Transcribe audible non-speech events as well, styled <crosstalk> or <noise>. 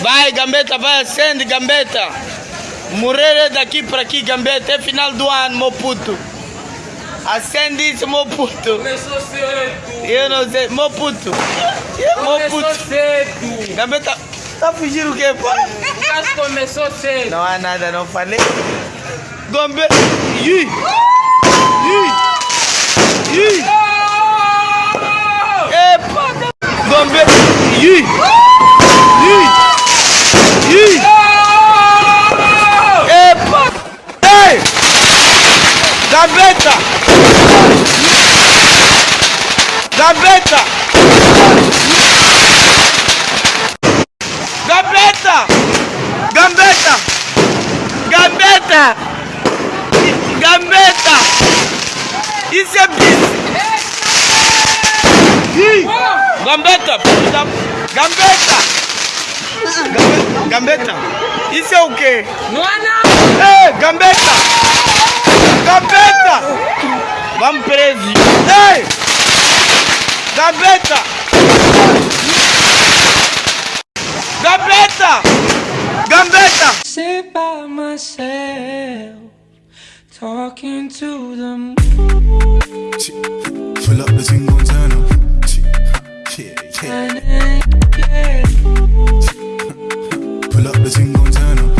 Vai, Gambetta, vai, acende, Gambetta. Murere daqui pra aqui, Gambetta. É final do ano, meu puto. Acende isso, meu puto. Começou cedo. Eu não sei, meu puto. Meu Começou puto. cedo. Gambetta, tá fugindo o quê, pô? O caso começou cedo. Não há nada, não falei. Ih! Ih! Epa! Gambetta. Ih! Ih! Ih! Epa! Ei! Gambetta! Gambetta! Gambetta! Gambetta! Gambetta! Gambetta! Isso é bis! Ih! Gambetta! puta- Gambetta! Gambe- Gambetta! Isso é o quê? Não há nada. Ei, Gambetta! Vamos preso. Ei! Gaveta! Gaveta! Gaveta! Sit by myself, talking to the moon. Pull up the single turn up. Yeah, yeah. <laughs> Pull up the single turn up.